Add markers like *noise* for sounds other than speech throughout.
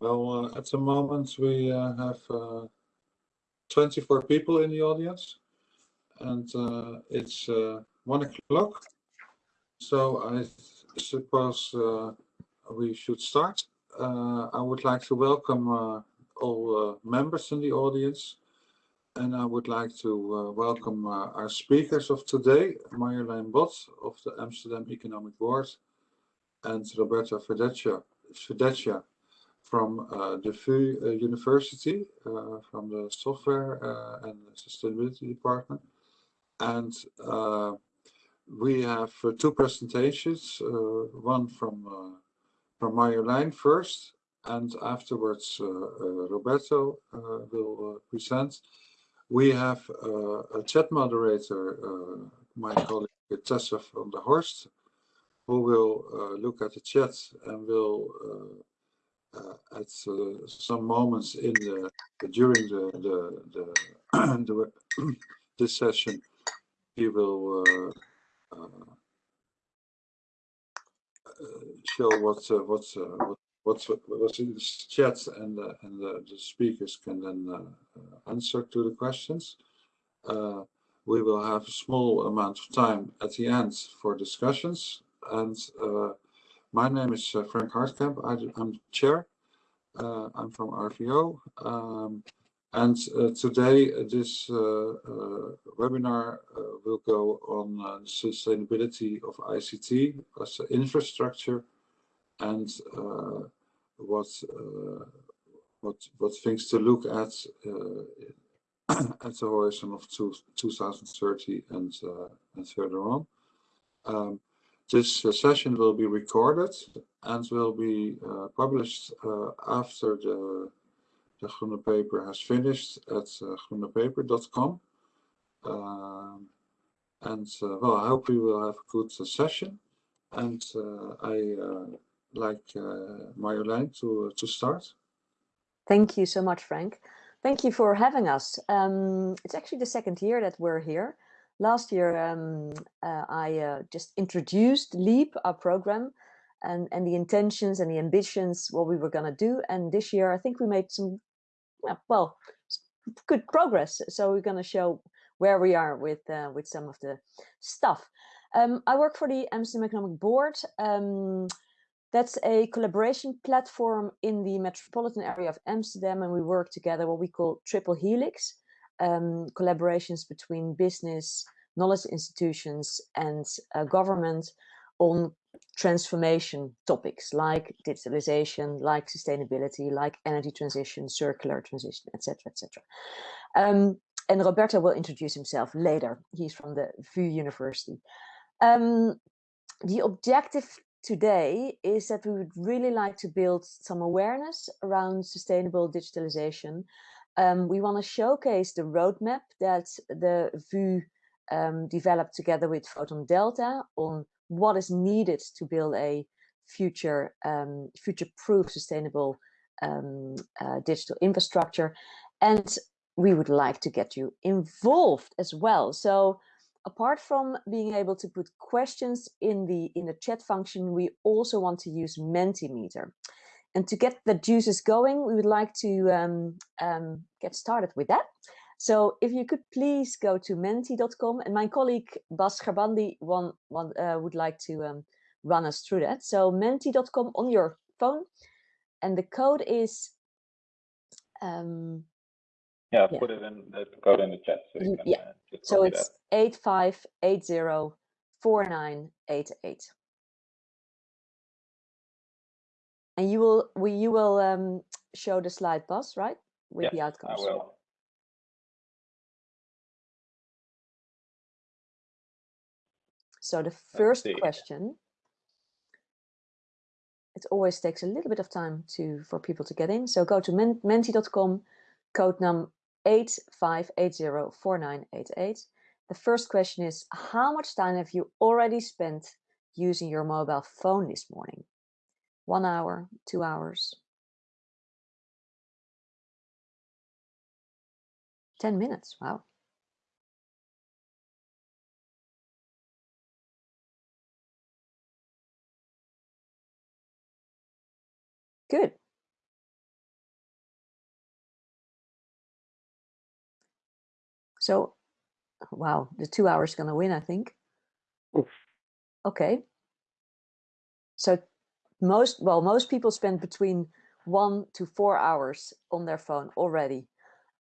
Well, uh, at the moment we uh, have uh, 24 people in the audience and uh, it's uh, one o'clock. So I suppose uh, we should start. I would like to welcome all members in the audience and I would like to welcome our speakers of today, Marjolein Bot of the Amsterdam Economic Board and Roberto Verdecchia from uh, the VU uh, University, uh, from the software and sustainability department. And we have two presentations, one from from Marjolein first, and afterwards Roberto will present. We have a chat moderator, my colleague Tessa van der Horst, who will uh, look at the chat and will uh, uh, at uh, some moments in the during the the, the, *clears throat* the *clears throat* this session he will uh, show what what what what's what's in the chat and uh, and the, the, speakers can then uh, answer to the questions. Uh, we will have a small amount of time at the end for discussions and my name is uh, Frank Hartkamp. I, am chair. Uh, I'm from RVO. Um, and uh, today uh, this uh, uh, webinar will go on sustainability of ICT as infrastructure and what what what things to look at *clears throat* at the horizon of two, 2030 and and further on. Um, this uh, session will be recorded and will be uh, published uh, after the, the Groene paper has finished at uh, groenepaper.com. And uh, well, I hope we will have a good uh, session. And I like Marjolein to, to start. Thank you so much, Frank. Thank you for having us. Um, it's actually the second year that we're here. Last year, um, uh, I uh, just introduced LEAP, our program, and, and the intentions and the ambitions, what we were going to do. And this year, I think we made some, well, good progress. So we're going to show where we are with uh, with some of the stuff. Um, I work for the Amsterdam Economic Board. Um, that's a collaboration platform in the metropolitan area of Amsterdam, and we work together what we call Triple Helix um, collaborations between business, knowledge institutions and uh, government on transformation topics like digitalization, like sustainability, like energy transition, circular transition, etc., etc. Um, and Roberto will introduce himself later. He's from the VU University. Um, the objective today is that we would really like to build some awareness around sustainable digitalization um, we want to showcase the roadmap that the VU um, developed together with Photon Delta on what is needed to build a future um, future-proof sustainable um, uh, digital infrastructure. And we would like to get you involved as well. So apart from being able to put questions in the in the chat function, we also want to use Mentimeter. And to get the juices going, we would like to um, um, get started with that. So if you could please go to menti.com and my colleague Bas Garbandi one, one, uh, would like to um, run us through that. So menti.com on your phone and the code is um, yeah, yeah, put it in the code in the chat. So can, yeah, uh, so it's 85804988. And you will we you will um, show the slide Bas, right? With yes, the outcomes. I will. So the first question, it always takes a little bit of time to for people to get in. So go to menti.com, code num 85804988. The first question is, how much time have you already spent using your mobile phone this morning? one hour, two hours, 10 minutes. Wow. Good. So, wow, the two hours going to win, I think. Oof. Okay. So most, well, most people spend between one to four hours on their phone already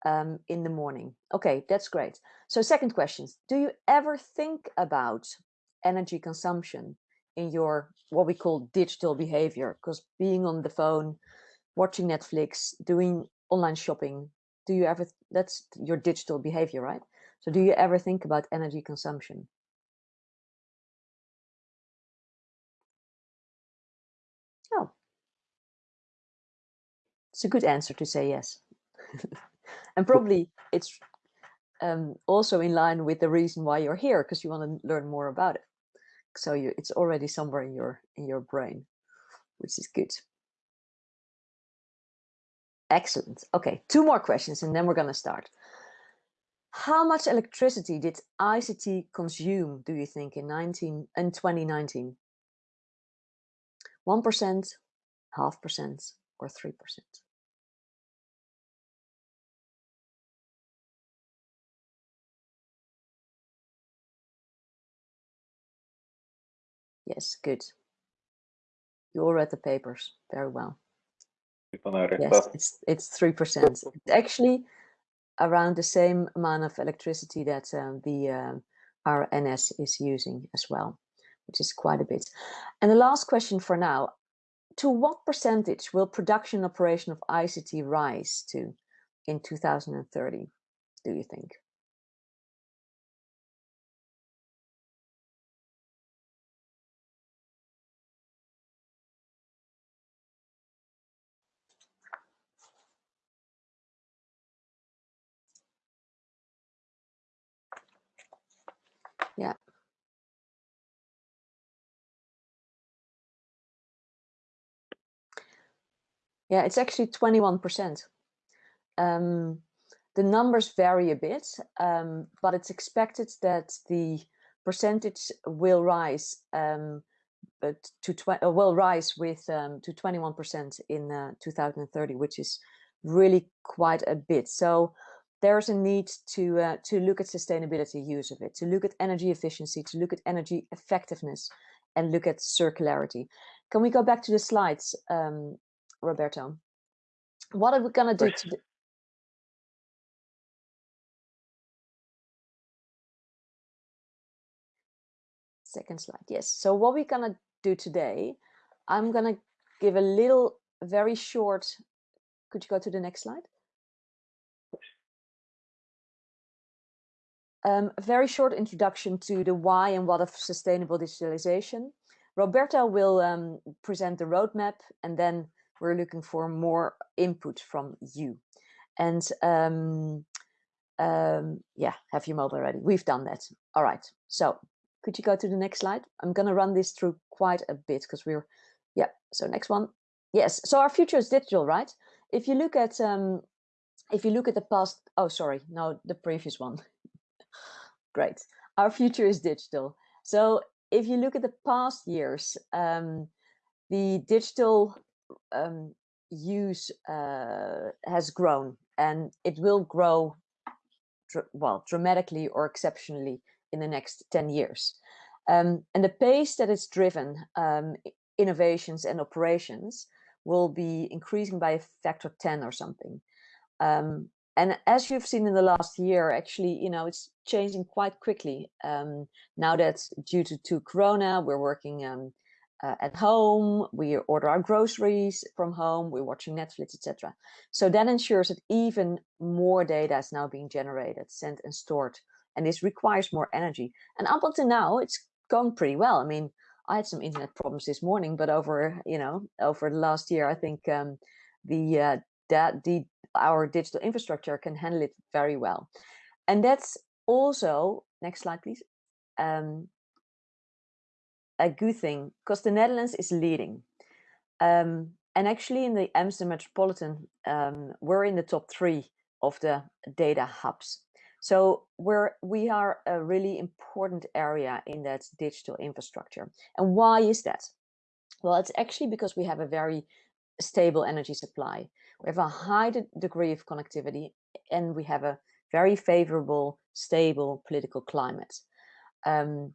um, in the morning. Okay, that's great. So second question, do you ever think about energy consumption in your, what we call digital behavior? Because being on the phone, watching Netflix, doing online shopping, do you ever, that's your digital behavior, right? So do you ever think about energy consumption? It's a good answer to say yes. *laughs* and probably it's um, also in line with the reason why you're here, because you want to learn more about it. So you, it's already somewhere in your in your brain, which is good. Excellent. Okay, two more questions and then we're going to start. How much electricity did ICT consume, do you think, in 19 in 2019? 1%, half percent, or 3%? Yes, good. You all read the papers very well. Yes, it's it's three percent. *laughs* Actually, around the same amount of electricity that um, the um, RNS is using as well, which is quite a bit. And the last question for now: To what percentage will production operation of ICT rise to in 2030? Do you think? Yeah. Yeah, it's actually 21%. Um, the numbers vary a bit, um, but it's expected that the percentage will rise um, to uh, will rise with um, to 21% in uh, 2030, which is really quite a bit. So there's a need to uh, to look at sustainability use of it, to look at energy efficiency, to look at energy effectiveness, and look at circularity. Can we go back to the slides, um, Roberto? What are we gonna do today? Second slide, yes. So what we're gonna do today, I'm gonna give a little, very short, could you go to the next slide? Um, a very short introduction to the why and what of sustainable digitalization. Roberto will um, present the roadmap and then we're looking for more input from you. And um, um, yeah, have your mobile ready. We've done that. All right. So could you go to the next slide? I'm going to run this through quite a bit because we're, yeah. So next one. Yes. So our future is digital, right? If you look at, um, if you look at the past, oh, sorry, no, the previous one. Great. Our future is digital. So if you look at the past years, um, the digital um, use uh, has grown and it will grow well dramatically or exceptionally in the next 10 years. Um, and the pace that it's driven um, innovations and operations will be increasing by a factor 10 or something. Um, and as you've seen in the last year, actually, you know, it's changing quite quickly. Um, now that due to, to Corona, we're working um, uh, at home, we order our groceries from home, we're watching Netflix, etc. So that ensures that even more data is now being generated, sent and stored, and this requires more energy. And up until now, it's gone pretty well. I mean, I had some internet problems this morning, but over, you know, over the last year, I think um, the uh, that the our digital infrastructure can handle it very well. And that's also, next slide, please, um, a good thing because the Netherlands is leading. Um, and actually in the Amsterdam Metropolitan, um, we're in the top three of the data hubs. So we're, we are a really important area in that digital infrastructure. And why is that? Well, it's actually because we have a very stable energy supply. We have a high de degree of connectivity and we have a very favorable, stable political climate. Um,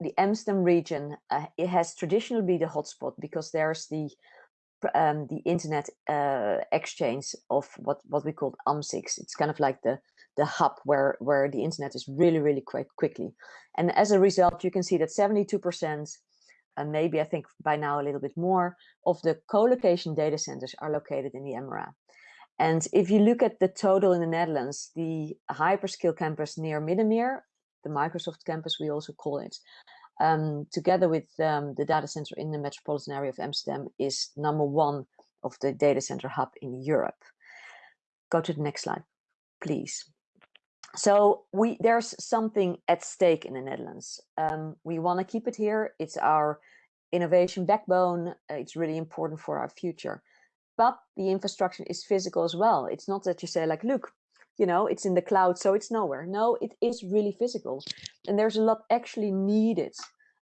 the Amsterdam region, uh, it has traditionally been the hotspot because there's the um, the internet uh, exchange of what what we call AMS-IX. It's kind of like the the hub where where the internet is really really quite quickly, and as a result, you can see that 72 percent, and maybe I think by now a little bit more of the co-location data centers are located in the MRA. And if you look at the total in the Netherlands, the hyperscale campus near Middenmeer, the Microsoft campus, we also call it, um, together with um, the data center in the metropolitan area of Amsterdam, is number one of the data center hub in Europe. Go to the next slide, please. So we there's something at stake in the Netherlands. Um, we want to keep it here. It's our innovation backbone. It's really important for our future but the infrastructure is physical as well. It's not that you say like, look, you know, it's in the cloud, so it's nowhere. No, it is really physical. And there's a lot actually needed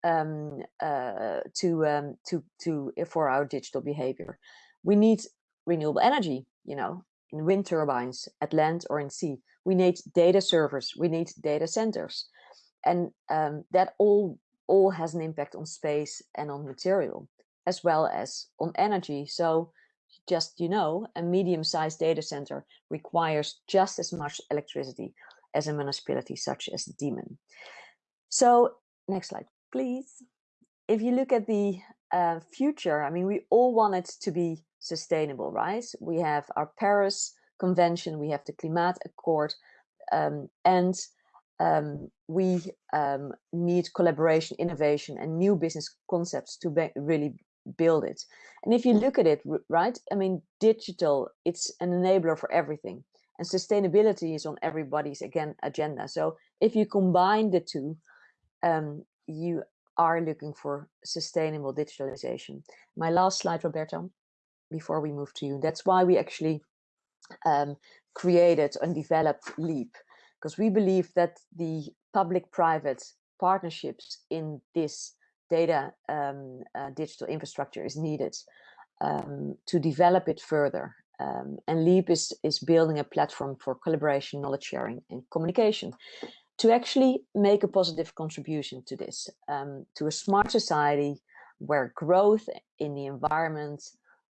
um, uh, to, um, to, to, uh, for our digital behavior. We need renewable energy, you know, in wind turbines at land or in sea. We need data servers, we need data centers. And um, that all, all has an impact on space and on material, as well as on energy. So just you know, a medium-sized data center requires just as much electricity as a municipality such as Diemen. So next slide, please. If you look at the uh, future, I mean, we all want it to be sustainable, right? We have our Paris Convention, we have the Climate Accord, um, and um, we um, need collaboration, innovation, and new business concepts to really build it. And if you look at it, right, I mean, digital, it's an enabler for everything. And sustainability is on everybody's, again, agenda. So if you combine the two, um, you are looking for sustainable digitalization. My last slide, Roberto, before we move to you. That's why we actually um, created and developed LEAP, because we believe that the public-private partnerships in this data um, uh, digital infrastructure is needed um, to develop it further. Um, and LEAP is, is building a platform for collaboration, knowledge sharing and communication to actually make a positive contribution to this, um, to a smart society where growth in the environment,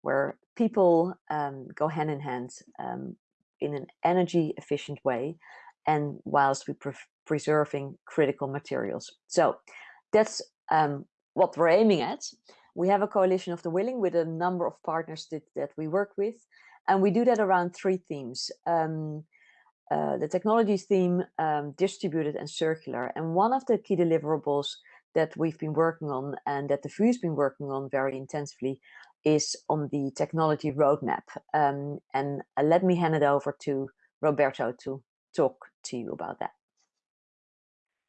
where people um, go hand in hand um, in an energy efficient way and whilst we pre preserving critical materials. So that's um, what we're aiming at. We have a coalition of the willing with a number of partners that, that we work with. And we do that around three themes. Um, uh, the technologies theme, um, distributed and circular. And one of the key deliverables that we've been working on and that the VU's been working on very intensively is on the technology roadmap. Um, and uh, let me hand it over to Roberto to talk to you about that.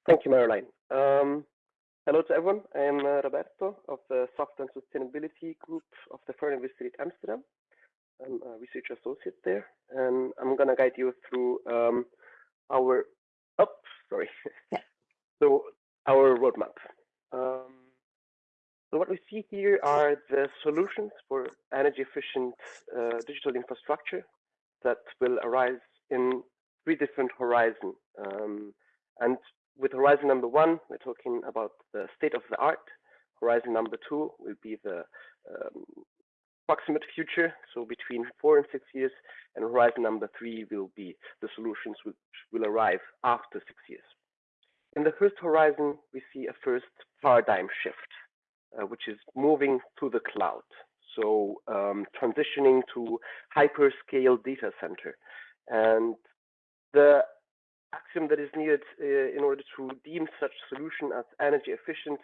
Thank you, Marjolein. Um, Hello to everyone. I am uh, Roberto of the Software and Sustainability Group of the Vrije Universiteit Amsterdam. I'm a research associate there, and I'm going to guide you through um, our, oh, sorry. Yeah. *laughs* so our roadmap. Um, so what we see here are the solutions for energy efficient uh, digital infrastructure that will arise in three different horizons. Um, and with horizon number one, we're talking about the state of the art. Horizon number two will be the um, proximate future, so between four and six years. And horizon number three will be the solutions which will arrive after six years. In the first horizon, we see a first paradigm shift, uh, which is moving to the cloud. So um, transitioning to hyperscale data center. And the axiom that is needed uh, in order to deem such solution as energy efficient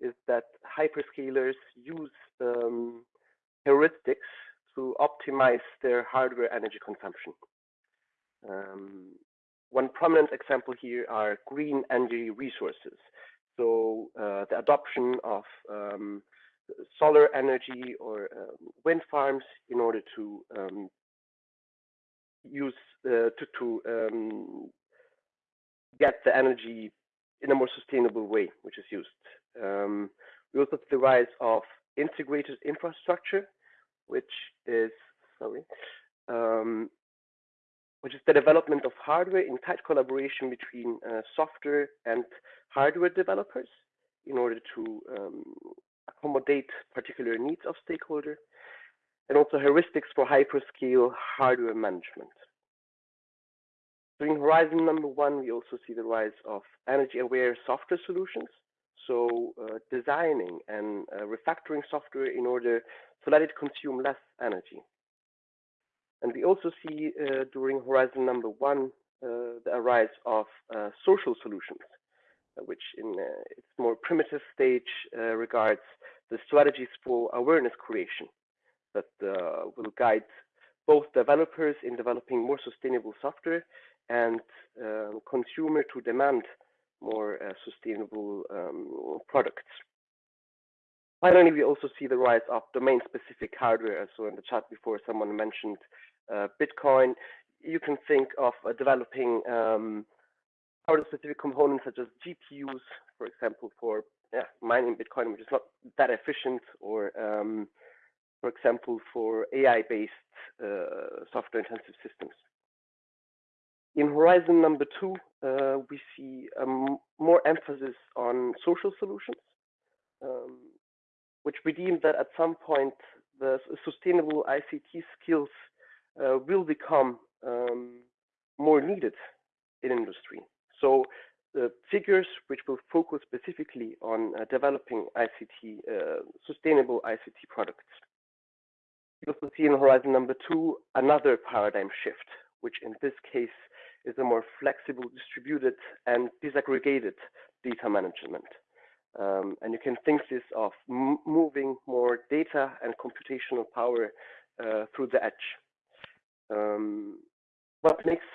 is that hyperscalers use um, heuristics to optimize their hardware energy consumption. Um, one prominent example here are green energy resources. So uh, the adoption of um, solar energy or um, wind farms in order to um, use uh, to, to um, get the energy in a more sustainable way, which is used. Um, we also see the rise of integrated infrastructure, which is sorry, um, which is the development of hardware in tight collaboration between uh, software and hardware developers in order to um, accommodate particular needs of stakeholders, and also heuristics for hyperscale hardware management. During Horizon number one, we also see the rise of energy-aware software solutions, so uh, designing and uh, refactoring software in order to let it consume less energy. And we also see uh, during Horizon number one uh, the rise of uh, social solutions, which in its more primitive stage regards the strategies for awareness creation that will guide both developers in developing more sustainable software and um, consumer to demand more uh, sustainable um, products. Finally, we also see the rise of domain-specific hardware. So in the chat before, someone mentioned uh, Bitcoin. You can think of uh, developing um, hardware-specific components such as GPUs, for example, for yeah, mining Bitcoin, which is not that efficient, or um, for example, for AI-based uh, software-intensive systems. In Horizon number two, uh, we see um, more emphasis on social solutions, um, which we deem that at some point the sustainable ICT skills uh, will become um, more needed in industry. So the figures which will focus specifically on uh, developing ICT, uh, sustainable ICT products. You also see in Horizon number two another paradigm shift, which in this case is a more flexible, distributed, and disaggregated data management. Um, and you can think this of moving more data and computational power uh, through the edge. Um, what makes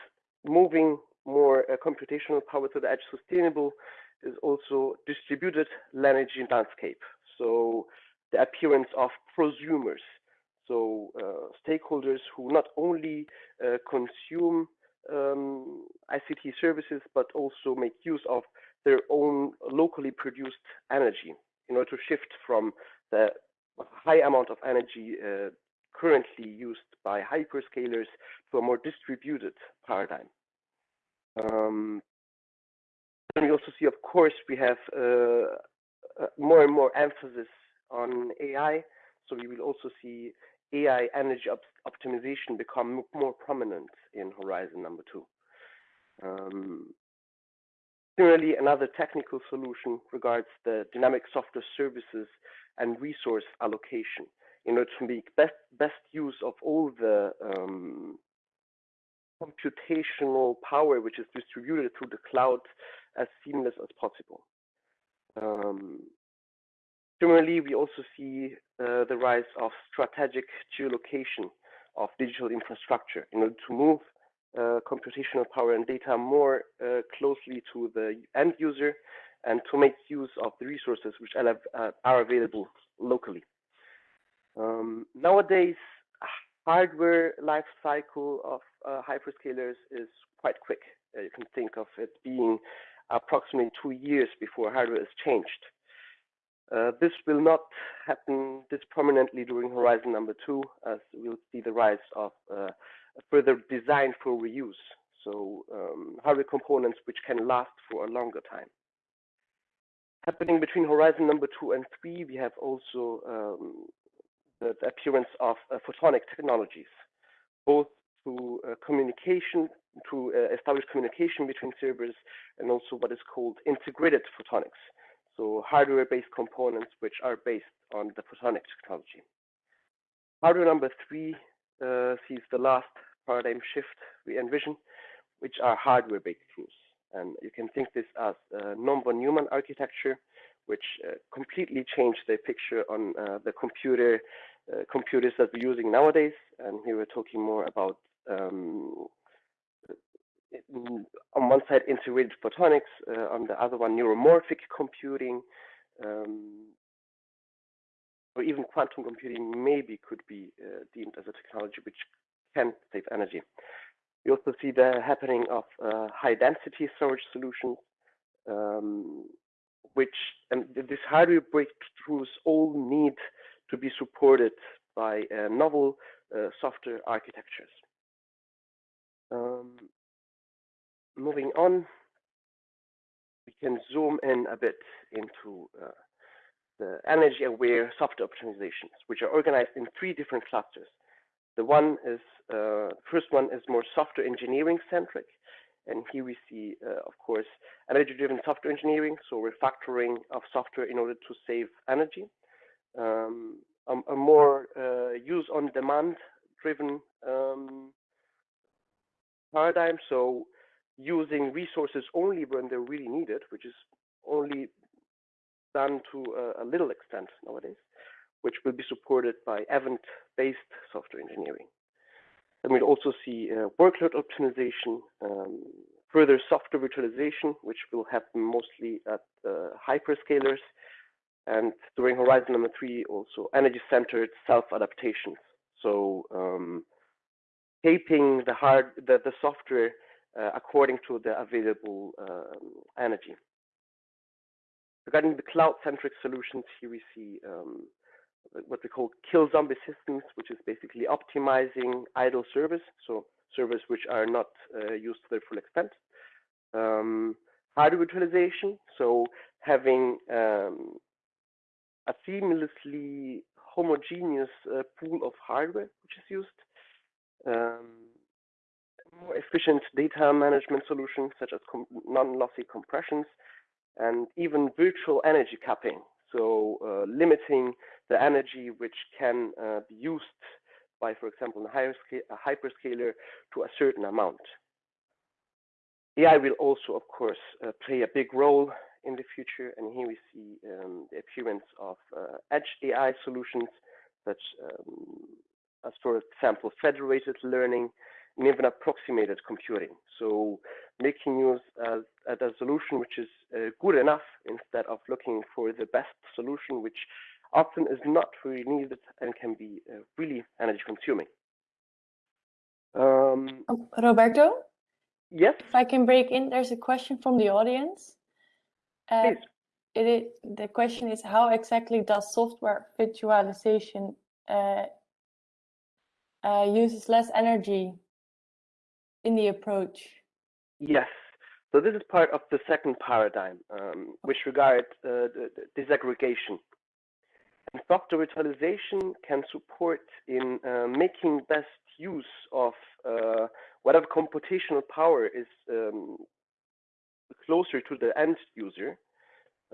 moving more uh, computational power to the edge sustainable is also distributed energy landscape. So the appearance of prosumers, so uh, stakeholders who not only uh, consume um, ICT services, but also make use of their own locally produced energy in order to shift from the high amount of energy uh, currently used by hyperscalers to a more distributed paradigm. Um, and we also see, of course, we have uh, uh more and more emphasis on AI. So we will also see AI energy op optimization become more prominent in Horizon number two. Um, similarly, another technical solution regards the dynamic software services and resource allocation in order to make best best use of all the um, computational power which is distributed through the cloud as seamless as possible. Um, similarly, we also see uh, the rise of strategic geolocation of digital infrastructure in order to move computational power and data more uh, closely to the end user and to make use of the resources which are uh, available locally. Um, nowadays, hardware life cycle of uh, hyperscalers is quite quick. Uh, you can think of it being approximately two years before hardware is changed. Uh, this will not happen this prominently during Horizon number two, as we'll see the rise of uh, further design for reuse. So um, hardware components which can last for a longer time. Happening between Horizon number two and three, we have also um, the, the appearance of uh, photonic technologies, both to uh, communication, to uh, establish communication between servers, and also what is called integrated photonics, so hardware-based components which are based on the photonic technology. Hardware number three sees the last paradigm shift we envision, which are hardware-based breakthroughs. And you can think this as non-von Neumann architecture, which uh, completely changed the picture on uh, the computer uh, computers that we're using nowadays. And here we're talking more about um, on one side integrated photonics, uh, on the other one neuromorphic computing, um, or even quantum computing maybe could be uh, deemed as a technology which can save energy. We also see the happening of uh, high density storage solutions, um, which and these hardware breakthroughs all need to be supported by uh, novel uh, software architectures. Um, moving on, we can zoom in a bit into uh, the energy aware software optimizations, which are organized in three different clusters. The one is, uh, first one is more software engineering centric. And here we see, uh, of course, energy driven software engineering. So refactoring of software in order to save energy. Um, a, a, more uh, use on demand driven um, paradigm. So using resources only when they're really needed, which is only done to a, a little extent nowadays, which will be supported by event-based software engineering. And we'll also see uh, workload optimization, um, further software virtualization, which will happen mostly at uh, hyperscalers, and during horizon number three, also energy-centered self-adaptations. So um, the hard the, the software uh, according to the available um, energy. Regarding the cloud-centric solutions, here we see um, what we call kill zombie systems, which is basically optimizing idle servers, so servers which are not uh, used to their full extent. Um, hardware virtualization, so having um, a seamlessly homogeneous uh, pool of hardware which is used. Um, more efficient data management solutions such as non-lossy compressions and even virtual energy capping. So uh, limiting the energy which can uh, be used by, for example, a hyperscaler to a certain amount. AI will also, of course, uh, play a big role in the future. And here we see um, the appearance of uh, edge AI solutions, such um, as, for example, federated learning and even approximated computing. So making use of a solution which is good enough instead of looking for the best solution, which often is not really needed and can be uh, really energy consuming. Um, oh, Roberto? Yes? If I can break in, there's a question from the audience. Uh, it is, the question is, how exactly does software virtualization uh, uh, uses less energy in the approach? Yes. So this is part of the second paradigm, um, which regards uh, disaggregation. And software virtualization can support in uh, making best use of uh, whatever computational power is um, closer to the end user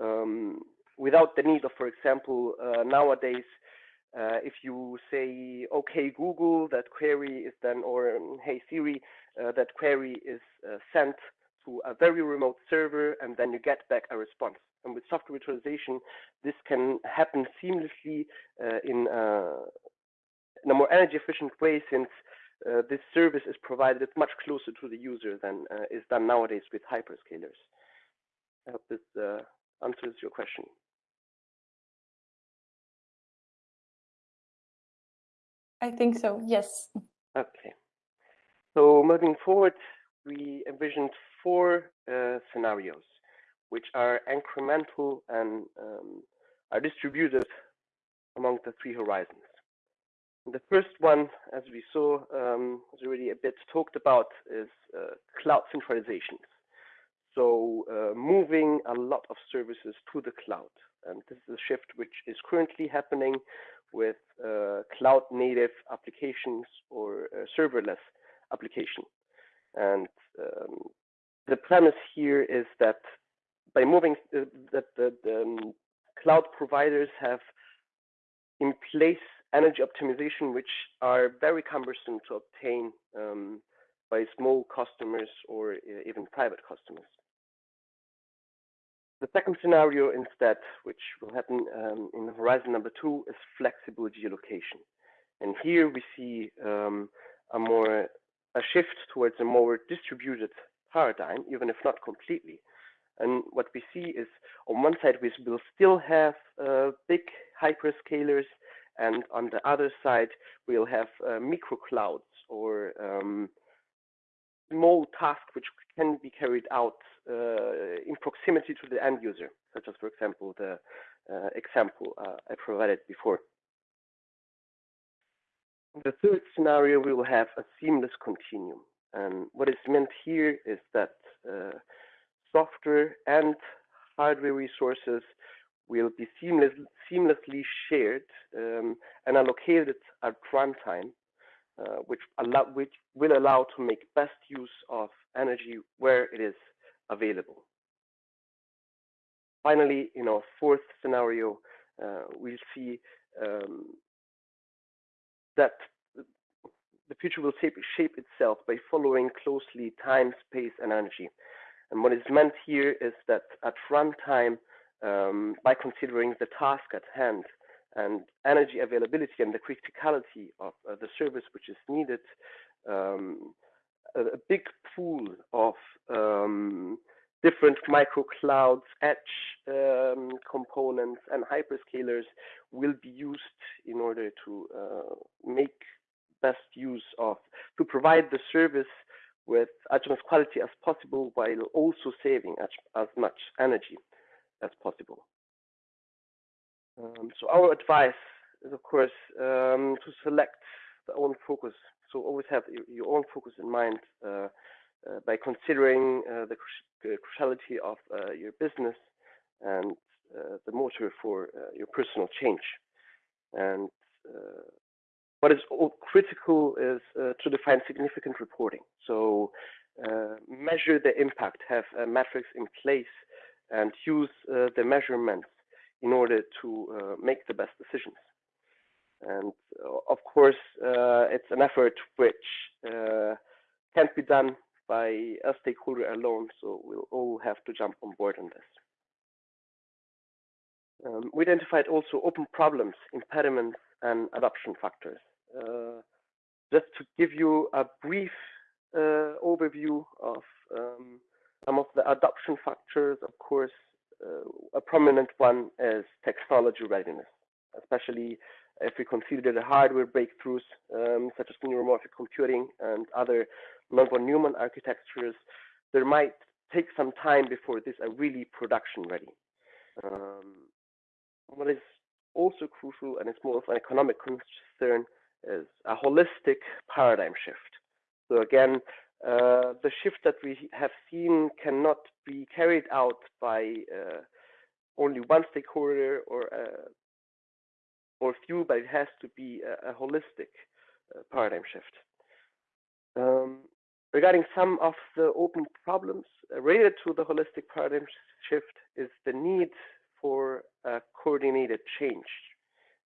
um, without the need of, for example, uh, nowadays uh, if you say, okay, Google, that query is then, or um, hey, Siri, uh, that query is uh, sent to a very remote server, and then you get back a response. And with software virtualization, this can happen seamlessly uh, in, uh, in, a more energy efficient way since uh, this service is provided much closer to the user than is done nowadays with hyperscalers. I hope this answers your question. I think so, yes. Okay. So moving forward, we envisioned four uh, scenarios, which are incremental and um, are distributed among the three horizons. The first one, as we saw, um, was already a bit talked about, is uh, cloud centralizations. So uh, moving a lot of services to the cloud. And this is a shift which is currently happening with uh, cloud native applications or uh, serverless application. And um, the premise here is that by moving uh, that the, the um, cloud providers have in place energy optimization, which are very cumbersome to obtain um, by small customers or uh, even private customers. The second scenario instead, which will happen um, in horizon number two, is flexible geolocation. And here we see um, a more a shift towards a more distributed paradigm, even if not completely. And what we see is on one side, we will still have uh, big hyperscalers, and on the other side, we'll have uh, micro clouds or um, small tasks which can be carried out uh, in proximity to the end user, such as, for example, the uh, example uh, I provided before. The third scenario, we will have a seamless continuum. And what is meant here is that uh, software and hardware resources will be seamless, seamlessly shared um, and allocated at runtime, uh, which, allow, which will allow to make best use of energy where it is available. Finally, in our fourth scenario, uh, we'll see um, that the future will shape, shape itself by following closely time, space, and energy. And what is meant here is that at runtime, um, by considering the task at hand and energy availability and the criticality of uh, the service which is needed, um, a, a, big pool of um, different micro clouds, edge um, components, and hyperscalers will be used in order to uh, make best use of, to provide the service with as much quality as possible while also saving as, as much energy as possible. Um, so our advice is, of course, um, to select the own focus. So always have your own focus in mind uh, uh, by considering uh, the cruciality of uh, your business and uh, the motor for uh, your personal change. And what is all critical is to define significant reporting. So measure the impact, have metrics in place and use uh, the measurements in order to uh, make the best decisions. And uh, of course, it's an effort which can't be done by a stakeholder alone, so we'll all have to jump on board on this. Um, we identified also open problems, impediments, and adoption factors. Uh, just to give you a brief uh, overview of um, some of the adoption factors, of course, uh, a prominent one is technology readiness, especially if we consider the hardware breakthroughs um, such as neuromorphic computing and other non-von Neumann architectures, there might take some time before these are really production ready. Um, what is also crucial, and it's more of an economic concern, is a holistic paradigm shift. So again, uh, the shift that we have seen cannot be carried out by uh, only one stakeholder or uh, or few, but it has to be a, a holistic uh, paradigm shift. Um, regarding some of the open problems uh, related to the holistic paradigm shift is the need for a coordinated change,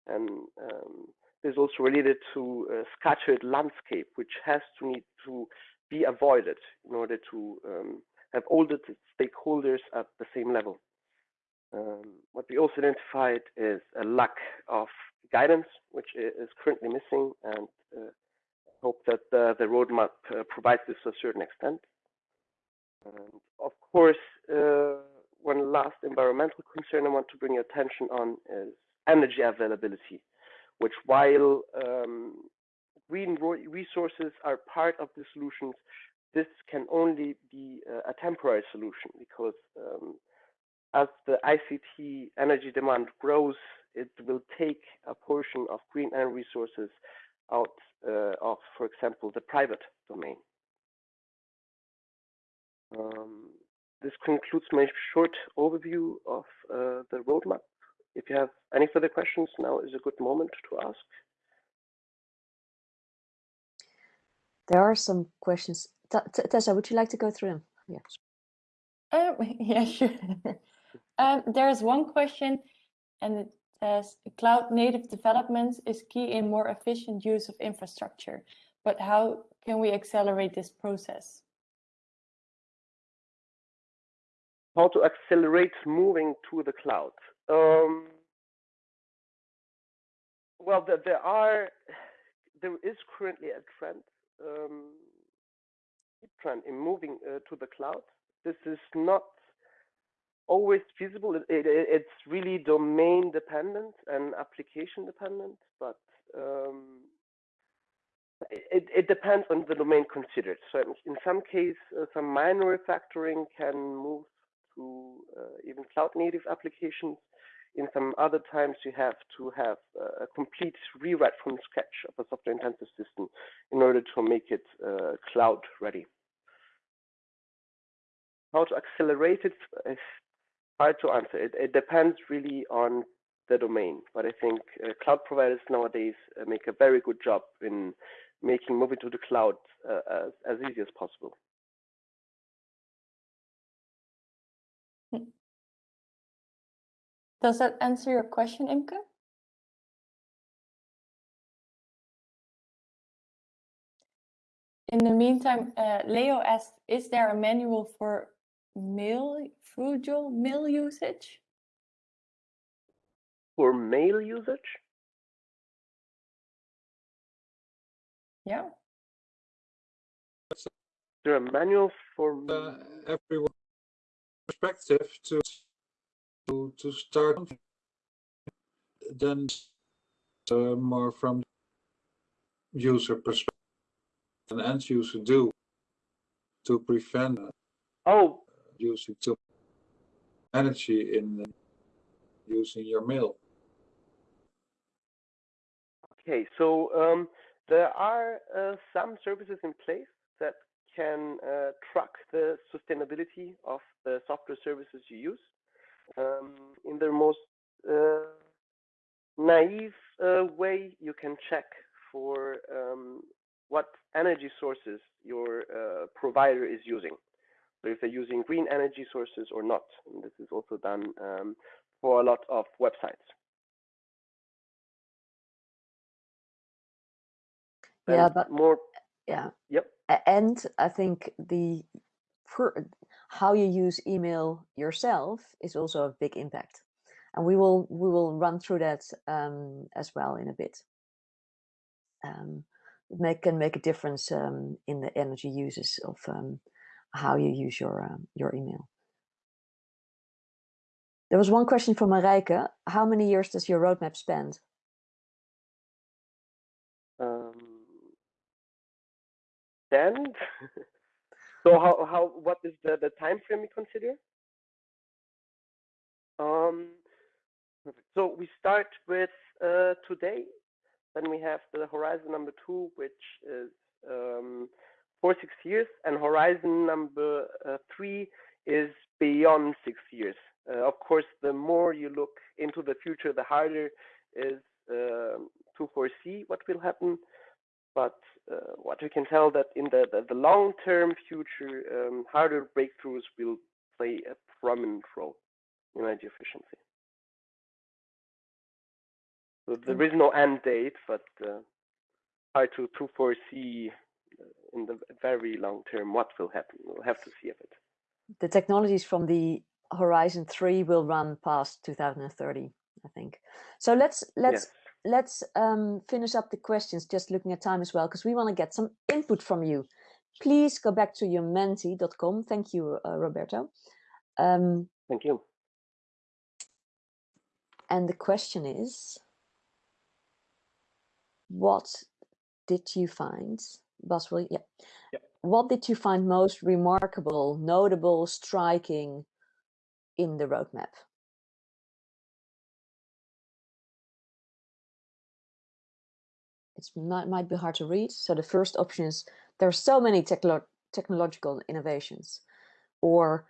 and um, this is also related to a scattered landscape, which has to need to be avoided in order to um, have all the stakeholders at the same level. Um, what we also identified is a lack of guidance, which is currently missing, and uh, hope that the, the roadmap uh, provides this to a certain extent. And of course, uh, one last environmental concern I want to bring your attention on is energy availability, which while um, green resources are part of the solutions, this can only be a temporary solution because um, as the ICT energy demand grows, it will take a portion of green energy resources out uh, of, for example, the private domain. Um, this concludes my short overview of uh, the roadmap. If you have any further questions, now is a good moment to ask. There are some questions. T Tessa, would you like to go through them? Yeah. Um, *laughs* yeah, sure. Um, there's one question, and it says cloud native development is key in more efficient use of infrastructure. But how can we accelerate this process? How to accelerate moving to the cloud? Um, well, there, there are there is currently a trend um, trend in moving uh, to the cloud. This is not always feasible. It, it, it's really domain dependent and application dependent, but um, it, it, depends on the domain considered. So in some case, uh, some minor refactoring can move to uh, even cloud native applications. in some other times you have to have a complete rewrite from scratch of a software intensive system in order to make it uh, cloud ready. How to accelerate it hard to answer. It, it depends really on the domain, but I think uh, cloud providers nowadays uh, make a very good job in making moving to the cloud uh, as, as easy as possible. Does that answer your question, Imke? In the meantime, uh, Leo asked, is there a manual for mail, frugal mail usage? For mail usage? Yeah. Is there a manual for uh, everyone perspective to to to start then uh, more from user perspective an end user do to prevent uh, oh using too energy in using your mail okay so um, there are uh, some services in place that can uh, track the sustainability of the software services you use um, in the most uh, naive uh, way, you can check for um, what energy sources your uh, provider is using. So if they're using green energy sources or not. And this is also done um, for a lot of websites. yeah, and but more. Yeah. Yep. And I think the how you use email yourself is also a big impact. And we will we will run through that um, as well in a bit. Um, it make, can make a difference um, in the energy uses of um, how you use your um, your email. There was one question from Marijke. How many years does your roadmap spend? Um, 10? *laughs* So how, how what is the, the time frame you consider? Um, so we start with uh, today, then we have the horizon number two, which is um, for six years, and horizon number uh, three is beyond six years. Uh, of course, the more you look into the future, the harder is uh, to foresee what will happen but uh, what we can tell that in the, the, the long-term future, um, hardware breakthroughs will play a prominent role in energy efficiency. So there is no end date, but uh, hard to, to foresee in the very long term what will happen. We'll have to see of it. The technologies from the Horizon 3 will run past 2030, I think. So let's let's yes let's um, finish up the questions, just looking at time as well, because we want to get some input from you. Please go back to your menti.com. Thank you, uh, Roberto. Um, Thank you. And the question is, what did you find, Boswell? Yeah. yeah. What did you find most remarkable, notable, striking in the roadmap? it might, might be hard to read. So the first option is there are so many techlo technological innovations or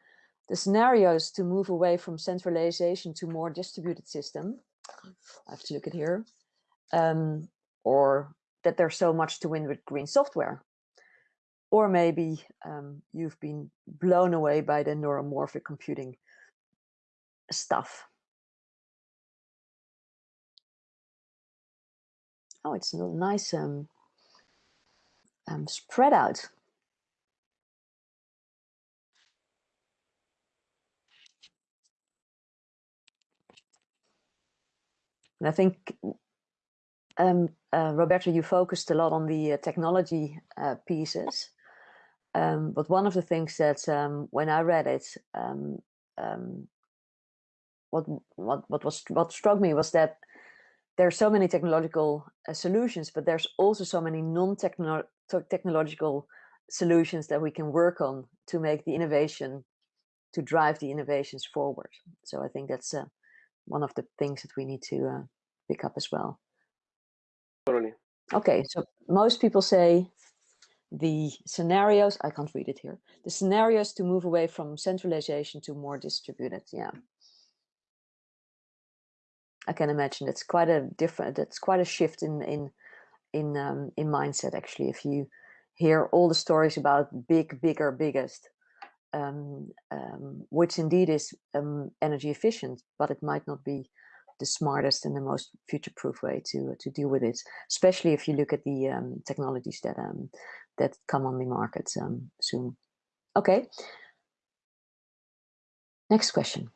the scenarios to move away from centralization to more distributed system. I have to look at here. Um, or that there's so much to win with green software. Or maybe um, you've been blown away by the neuromorphic computing stuff. Oh, it's a nice um, um, spread out. And I think, um, uh, Roberto, you focused a lot on the uh, technology uh, pieces. Um, but one of the things that um, when I read it, um, um, what what what was what struck me was that there are so many technological uh, solutions, but there's also so many non-technological solutions that we can work on to make the innovation, to drive the innovations forward. So I think that's a one of the things that we need to uh, pick up as well. Totally. Okay, so most people say the scenarios, I can't read it here, the scenarios to move away from centralization to more distributed, yeah. I can imagine it's quite a different, it's quite a shift in in in um, in mindset actually. If you hear all the stories about big, bigger, biggest, um, um, which indeed is um, energy efficient, but it might not be the smartest and the most future-proof way to to deal with it. Especially if you look at the um, technologies that um, that come on the market um, soon. Okay. Next question.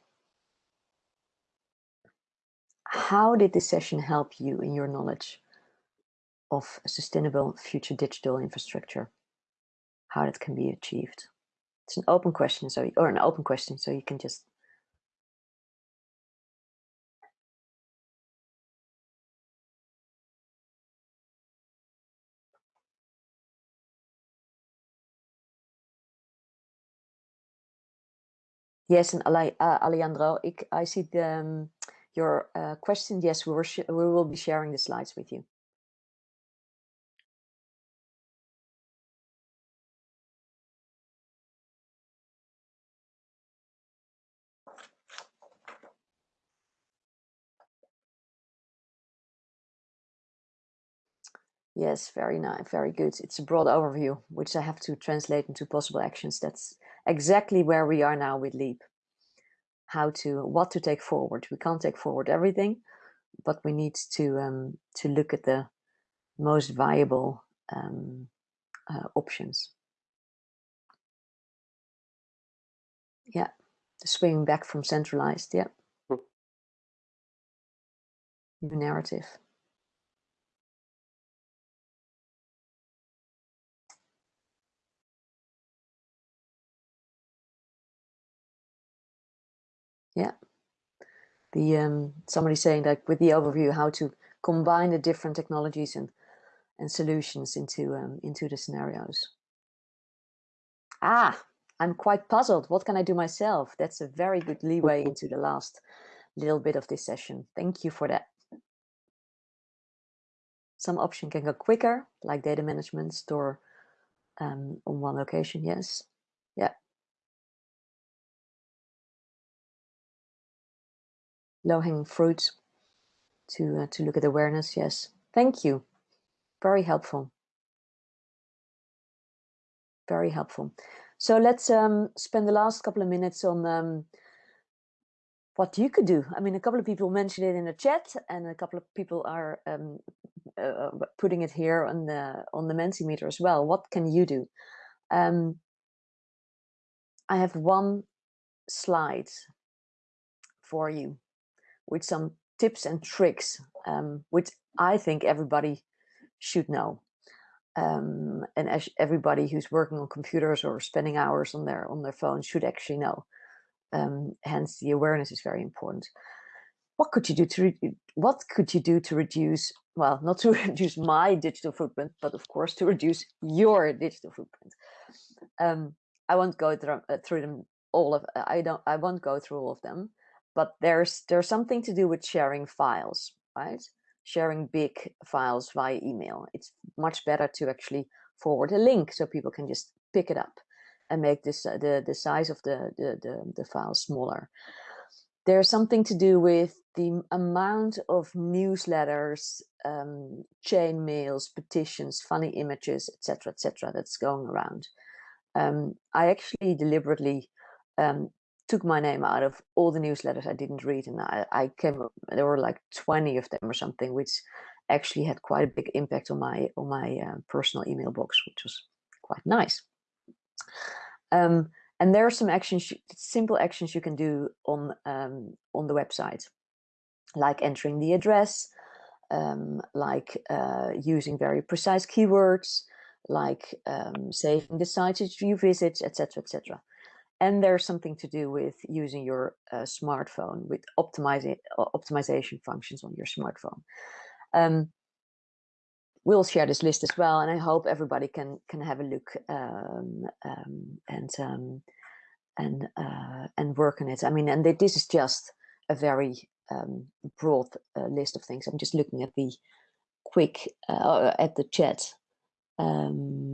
How did this session help you in your knowledge of a sustainable future digital infrastructure? How that can be achieved? It's an open question, so or an open question, so you can just Yes, and uh, Alejandro, I see the, um, your uh, question. Yes, we, were we will be sharing the slides with you. Yes, very nice, very good. It's a broad overview, which I have to translate into possible actions. That's exactly where we are now with LEAP. How to, what to take forward. We can't take forward everything, but we need to um, to look at the most viable um, uh, options. Yeah, the swinging back from centralized. Yeah, Hmm. new narrative. Yeah. The um, somebody saying that with the overview, how to combine the different technologies and and solutions into um, into the scenarios. Ah, I'm quite puzzled. What can I do myself? That's a very good leeway *laughs* into the last little bit of this session. Thank you for that. Some option can go quicker, like data management, store um, on one location. Yes. Low-hanging fruit to uh, to look at awareness. Yes, thank you. Very helpful. Very helpful. So let's um, spend the last couple of minutes on um, what you could do. I mean, a couple of people mentioned it in the chat, and a couple of people are um, uh, putting it here on the on the Mentimeter as well. What can you do? Um, I have one slide for you with some tips and tricks, um, which I think everybody should know. Um, and as everybody who's working on computers or spending hours on their on their phone should actually know. Um, hence, the awareness is very important. What could you do to what could you do to reduce? Well, not to *laughs* reduce my digital footprint, but of course to reduce your digital footprint. Um, I won't go through, uh, through them all of. I don't. I won't go through all of them but there's there's something to do with sharing files, right? Sharing big files via email. It's much better to actually forward a link so people can just pick it up and make this uh, the the size of the, the the the file smaller. There's something to do with the amount of newsletters, um, chain mails, petitions, funny images, etc., etc., that's going around. Um, I actually deliberately um, took my name out of all the newsletters I didn't read, and I, I came. There were like twenty of them or something, which actually had quite a big impact on my on my uh, personal email box, which was quite nice. Um, and there are some actions, simple actions you can do on um, on the website, like entering the address, um, like uh, using very precise keywords, like um, saving the sites you visit, etc., etc and there's something to do with using your uh, smartphone with optimizing optimization functions on your smartphone. Um, we'll share this list as well, and I hope everybody can can have a look um, um, and um, and uh, and work on it. I mean, and this is just a very um, broad uh, list of things. I'm just looking at the quick uh, at the chat. Um,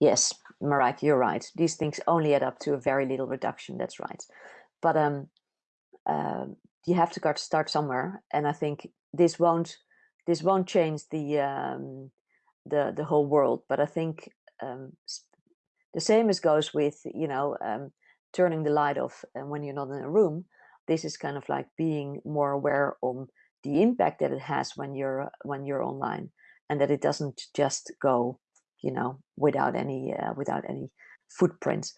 yes, Marik, you're right. These things only add up to a very little reduction. That's right. But um, uh, you have to start somewhere, and I think this won't this won't change the um, the the whole world. But I think um, the same as goes with you know um, turning the light off and when you're not in a room. This is kind of like being more aware on the impact that it has when you're when you're online, and that it doesn't just go you know without any uh, without any footprints.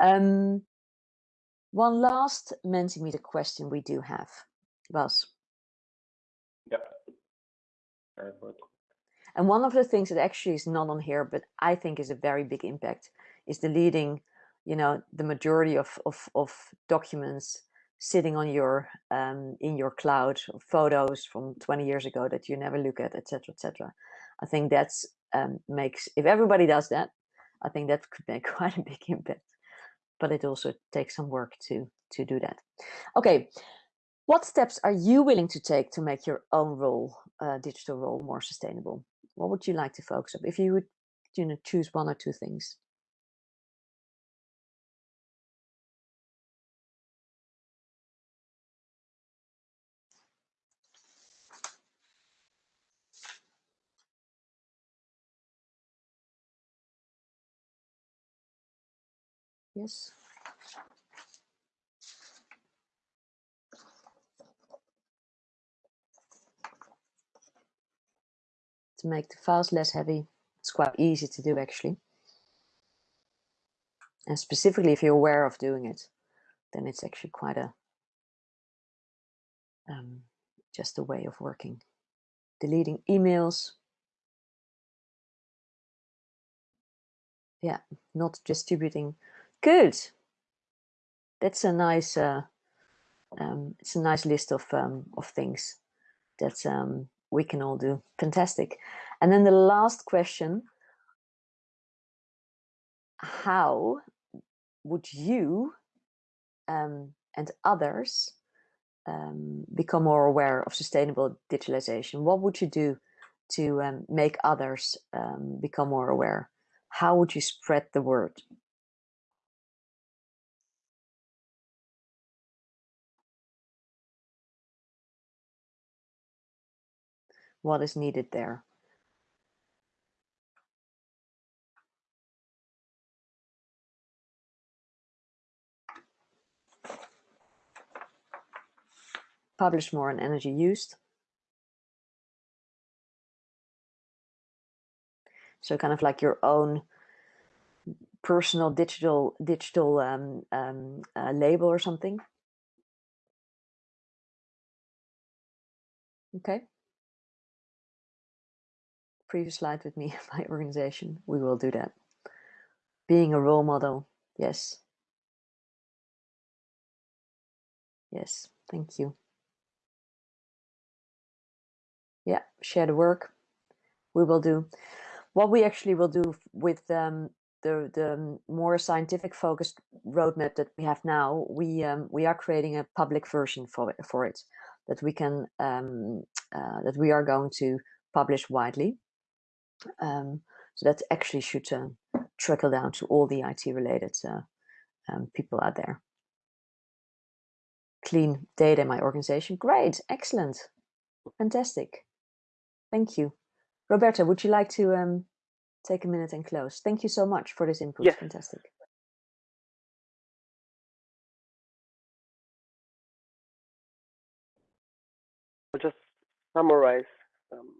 Um, one last Mentimeter question we do have, Bas. Yeah. And one of the things that actually is not on here, but I think is a very big impact, is deleting, you know, the majority of of, of documents sitting on your um, in your cloud, photos from 20 years ago that you never look at, etc., etc. I think that's um, makes if everybody does that, I think that could make *laughs* quite a big impact. But it also takes some work to to do that. Okay, what steps are you willing to take to make your own role, uh, digital role, more sustainable? What would you like to focus on if you would, you know, choose one or two things? Yes. To make the files less heavy, it's quite easy to do actually. And specifically if you're aware of doing it, then it's actually quite a um, just a way of working. Deleting emails. Yeah, not distributing Good. That's a nice. Uh, um, it's a nice list of um, of things that um, we can all do. Fantastic. And then the last question: How would you um, and others um, become more aware of sustainable digitalization? What would you do to um, make others become more aware? How would you spread the word? What is needed there. Publish more on energy used. So kind of like your own personal digital digital um, um, uh, label or something. Okay previous slide with me, *laughs* my organization, we will do that. Being a role model, yes. Yes, thank you. Yeah, share the work. We will do. What we actually will do with um, the the more scientific focused roadmap that we have now, we um, we are creating a public version for it, for it that we can um, uh, that we are going to publish widely. Um, so that actually should uh, trickle down to all the IT related uh, um, people out there. Clean data in my organization. Great, excellent, fantastic. Thank you. Roberto, would you like to um, take a minute and close? Thank you so much for this input. Yes. Fantastic. I'll just summarize um,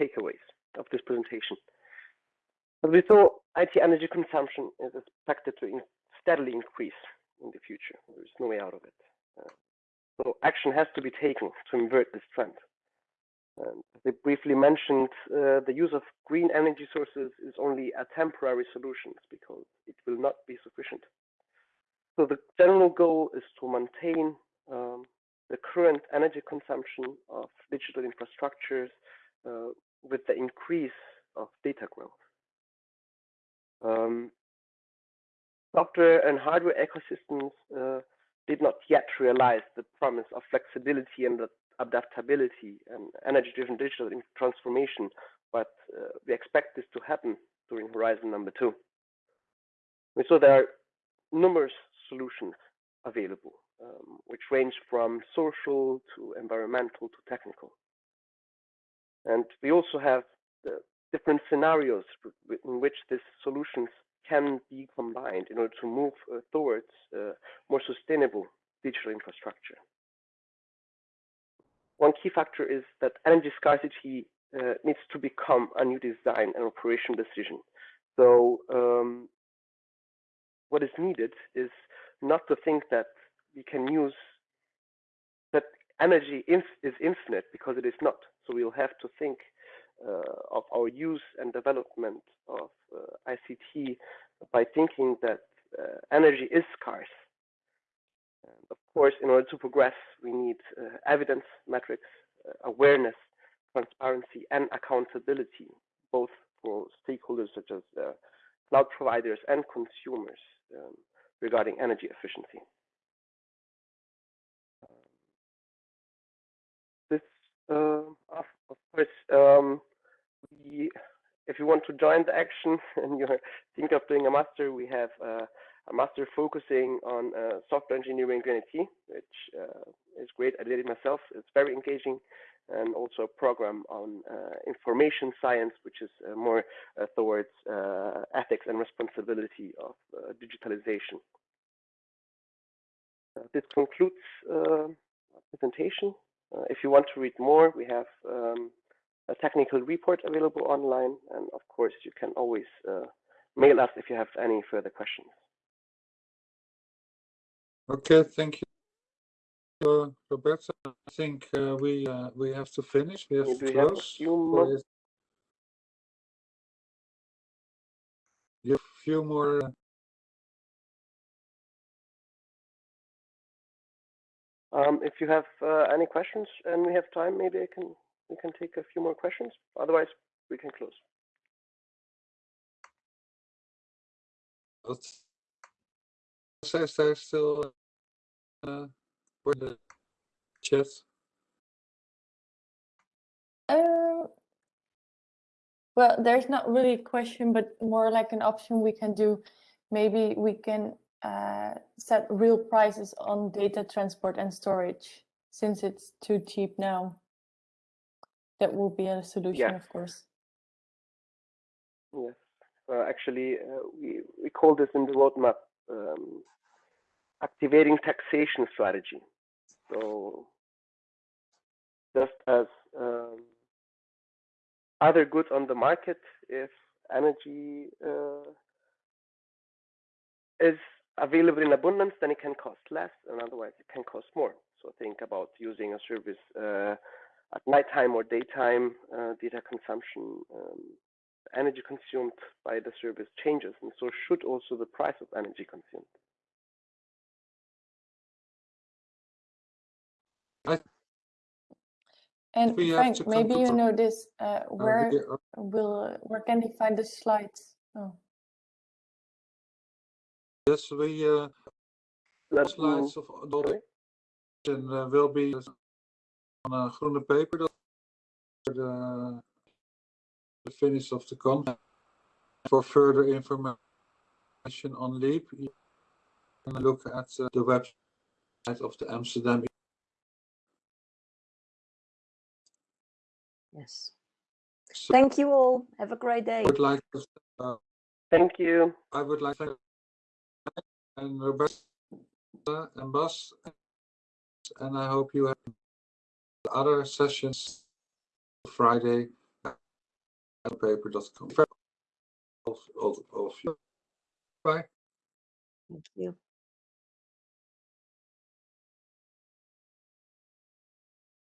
takeaways of this presentation. As we saw, IT energy consumption is expected to in steadily increase in the future. There is no way out of it. Uh, so action has to be taken to invert this trend. Um, I briefly mentioned, uh, the use of green energy sources is only a temporary solution because it will not be sufficient. So the general goal is to maintain um, the current energy consumption of digital infrastructures with the increase of data growth. Um, software and hardware ecosystems uh, did not yet realize the promise of flexibility and adaptability and energy-driven digital transformation, but uh, we expect this to happen during Horizon number two. So there are numerous solutions available, um, which range from social to environmental to technical. And we also have different scenarios in which these solutions can be combined in order to move uh, towards uh, more sustainable digital infrastructure. One key factor is that energy scarcity uh, needs to become a new design and operation decision. So um, what is needed is not to think that we can use energy is infinite because it is not. So we'll have to think uh, of our use and development of uh, ICT by thinking that uh, energy is scarce. And of course, in order to progress, we need uh, evidence, metrics, uh, awareness, transparency, and accountability, both for stakeholders such as uh, cloud providers and consumers um, regarding energy efficiency. Uh, of, course, um, we, if you want to join the action *laughs* and you think of doing a master, we have uh, a master focusing on uh, software engineering in IT, which uh, is great. I did it myself. It's very engaging and also a program on uh, information science, which is uh, more uh, towards ethics and responsibility of digitalization. This concludes our presentation. if you want to read more, we have um, a technical report available online, and of course, you can always mail us if you have any further questions. Okay, thank you uh, Roberto. I think uh, we uh, we have to finish. We have to we have a close. few more- You have a few more. Um, if you have uh, any questions and we have time, maybe I can we can take a few more questions. Otherwise, we can close. What says there still uh, for the chat? Um, well, there's not really a question, but more like an option we can do. Maybe we can uh, set real prices on data transport and storage since it's too cheap now. That will be a solution, Yeah. of course. Yes. Uh, actually, uh, we we call this in the roadmap um, activating taxation strategy. So just as um, other goods on the market, if energy uh, is available in abundance, then it can cost less, and otherwise it can cost more. So think about using a service uh, at nighttime or daytime, uh, data consumption, um, energy consumed by the service changes, and so should also the price of energy consumed. And Frank, maybe you know this. Uh, where we will where can they find the slides? Oh, Yes, we uh, Let slides of the and uh, will be on a groene paper dat for the the finish of the content. For further information on Leap, you can look at uh, the website of the Amsterdam. Yes. So Thank you all. Have a great day. I would like to, uh, Thank you. I would like to and Roberto and Bas, and I hope you have other sessions Friday at paper.com. All, all, all. Bye. Thank you.